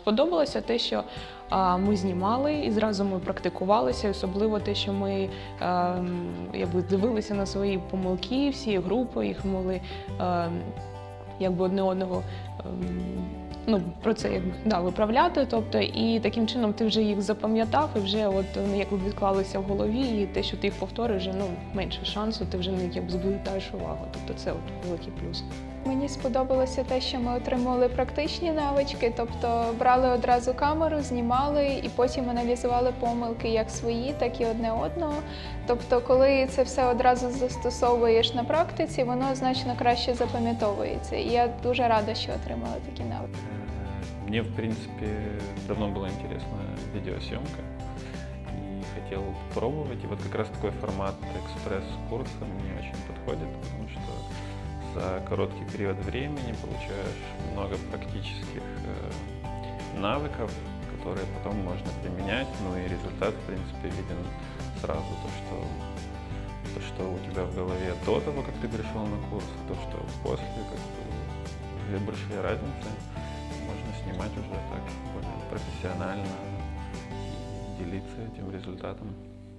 Сподобалося те, що ми знімали і зразу ми практикувалися, особливо те, що ми якби дивилися на свої помилки, всі групи, їх могли якби одне одного. Ну, про це якби да, виправляти, тобто, і таким чином ти вже їх запам'ятав, і вже от вони якби відклалися в голові, і те, що ти їх повториш, вже ну менше шансу, ти вже не якби звертаєш увагу. Тобто це от великий плюс. Мені сподобалося те, що ми отримали практичні навички, тобто брали одразу камеру, знімали і потім аналізували помилки як свої, так і одне одного. Тобто, коли це все одразу застосовуєш на практиці, воно значно краще запам'ятовується. І я дуже рада, що отримала такі навики. Мне, в принципе, давно была интересна видеосъемка и хотел попробовать. И вот как раз такой формат экспресс-курса мне очень подходит, потому что за короткий период времени получаешь много практических э, навыков, которые потом можно применять, ну и результат, в принципе, виден сразу. То, что, то, что у тебя в голове до того, как ты пришел на курс, то, что после, как бы, большие разницы снимать уже так более профессионально и делиться этим результатом.